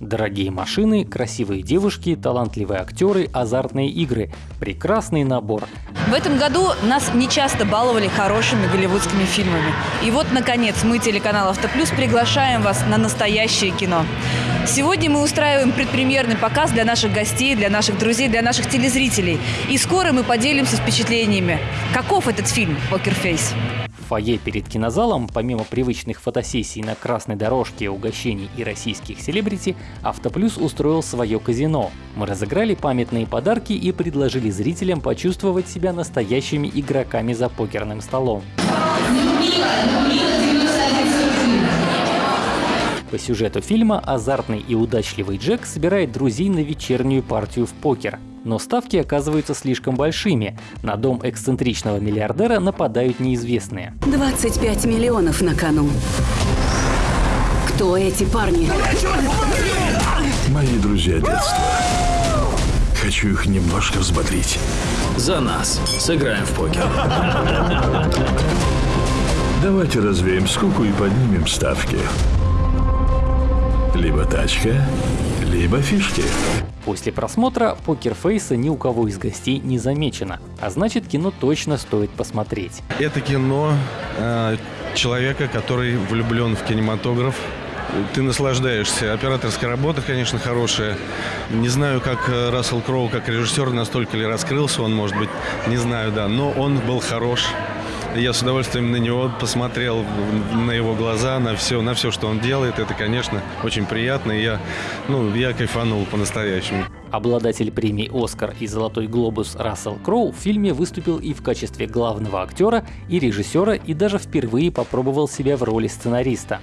Дорогие машины, красивые девушки, талантливые актеры, азартные игры. Прекрасный набор. В этом году нас не часто баловали хорошими голливудскими фильмами. И вот, наконец, мы, телеканал «Автоплюс», приглашаем вас на настоящее кино. Сегодня мы устраиваем предпремьерный показ для наших гостей, для наших друзей, для наших телезрителей. И скоро мы поделимся впечатлениями. Каков этот фильм «Покерфейс»? Фойе перед кинозалом, помимо привычных фотосессий на красной дорожке, угощений и российских селебрити, Автоплюс устроил свое казино. Мы разыграли памятные подарки и предложили зрителям почувствовать себя настоящими игроками за покерным столом. По сюжету фильма азартный и удачливый Джек собирает друзей на вечернюю партию в покер. Но ставки оказываются слишком большими. На дом эксцентричного миллиардера нападают неизвестные. 25 миллионов на кону. Кто эти парни? Мои друзья детства. Хочу их немножко взбодрить. За нас. Сыграем в покер. Давайте развеем скуку и поднимем ставки. Либо тачка, либо фишки. После просмотра покерфейса ни у кого из гостей не замечено, а значит кино точно стоит посмотреть. Это кино э, человека, который влюблен в кинематограф. Ты наслаждаешься. Операторская работа, конечно, хорошая. Не знаю, как э, Рассел Кроу, как режиссер, настолько ли раскрылся он, может быть, не знаю, да. Но он был хорош. Я с удовольствием на него посмотрел, на его глаза, на все, на все, что он делает. Это, конечно, очень приятно. И я, ну, я кайфанул по-настоящему. Обладатель премий «Оскар» и «Золотой глобус» Рассел Кроу в фильме выступил и в качестве главного актера, и режиссера, и даже впервые попробовал себя в роли сценариста.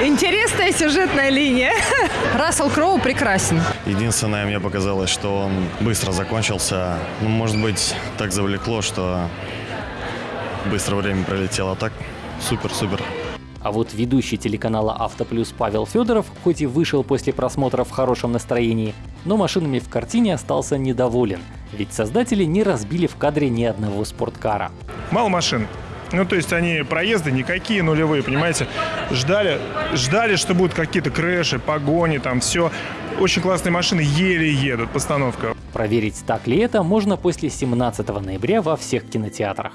Интересная сюжетная линия. Рассел Кроу прекрасен. Единственное, мне показалось, что он быстро закончился. Ну, может быть, так завлекло, что быстро время пролетело. А так, супер-супер. А вот ведущий телеканала «Автоплюс» Павел Федоров, хоть и вышел после просмотра в хорошем настроении, но машинами в картине остался недоволен, ведь создатели не разбили в кадре ни одного спорткара. Мало машин. Ну, то есть они проезды никакие нулевые, понимаете? Ждали, ждали, что будут какие-то крэши, погони, там все. Очень классные машины еле едут, постановка. Проверить, так ли это, можно после 17 ноября во всех кинотеатрах.